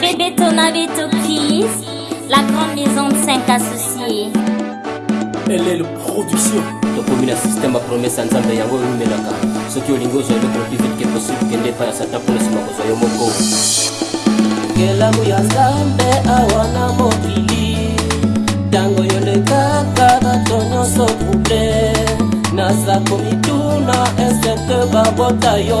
Bébé ton habite Kiss, la grande maison de 5 associés. Elle est le production. tokomina systeme ya promesa nzambe yango oyo omelaka soki olingi ozwa eloko lopi vitke posible kende epai ya satan mpona nsima kozwa yo moko kelamu ya nzambe awa na mokili ntango yolekaka bato nyonso trouble naza komituna esete babota yo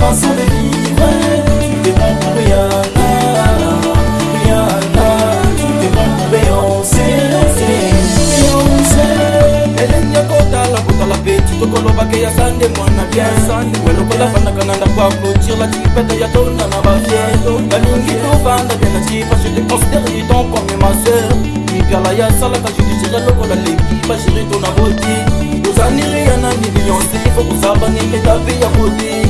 façon de vivre Tu t'es pas pour rien Rien Tu t'es pas pour Beyoncé Beyoncé elenge akotala kotala pe titokolobake ya sande mwana biasande welokolafandaka na ndako aclotir la tipete ya tona na bafieto balingi tovanda bien na tipa je te considère du temps comme ma sœur mikala ya salaka judiciaire lokola lekipa chéri tona boti ozaniri ya nani beyonce fo kozaba nenge tavi ya boti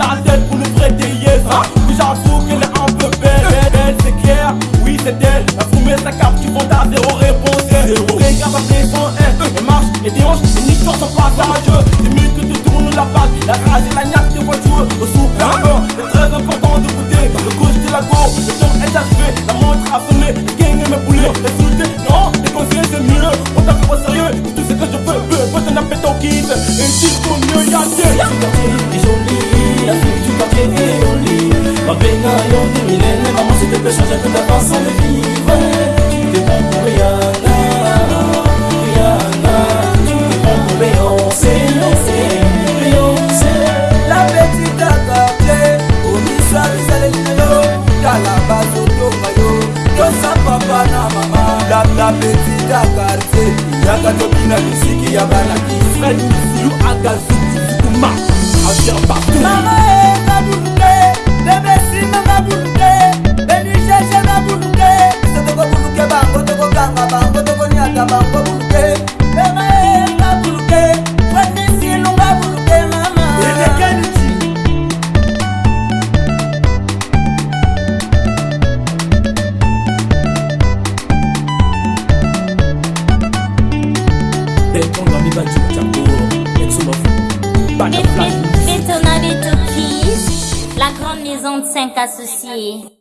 la tête pour nous prêter yes Oui j'avoue qu'elle est un peu belle ah. Elle, c'est clair, oui c'est elle La fourmée sa carte, tu vends ta zéro réponse Zéro Regarde à présent, elle, elle marche et dérange Et nique sur son passage C'est mieux que tu tournes la base, la craser peut changer toute la façon de vivre. T'es bon pour Rihanna, Rihanna. T'es bon pour Beyoncé, Beyoncé. La petite attaque, au Nissa, les Alélinélo, Calabazo, Tomayo, Tosa, Papa, na Mama. La petite attaque, Yaka, Topina, Misiki, Yaba. 25 associés.